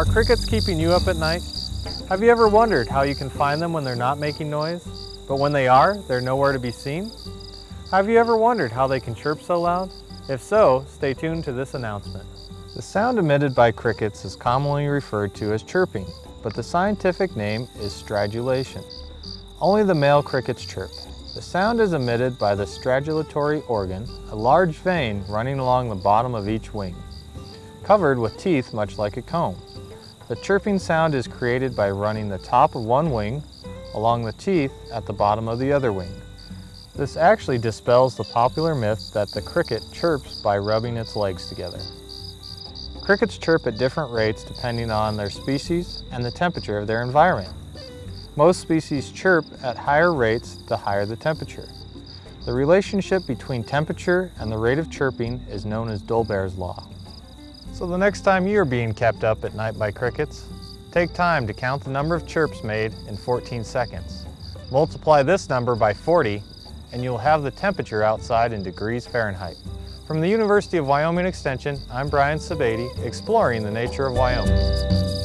Are crickets keeping you up at night? Have you ever wondered how you can find them when they're not making noise, but when they are, they're nowhere to be seen? Have you ever wondered how they can chirp so loud? If so, stay tuned to this announcement. The sound emitted by crickets is commonly referred to as chirping, but the scientific name is stridulation. Only the male crickets chirp. The sound is emitted by the stridulatory organ, a large vein running along the bottom of each wing, covered with teeth much like a comb. The chirping sound is created by running the top of one wing along the teeth at the bottom of the other wing. This actually dispels the popular myth that the cricket chirps by rubbing its legs together. Crickets chirp at different rates depending on their species and the temperature of their environment. Most species chirp at higher rates the higher the temperature. The relationship between temperature and the rate of chirping is known as Dolbear's Law. So the next time you're being kept up at night by crickets, take time to count the number of chirps made in 14 seconds. Multiply this number by 40 and you'll have the temperature outside in degrees Fahrenheit. From the University of Wyoming Extension, I'm Brian Sebade, exploring the nature of Wyoming.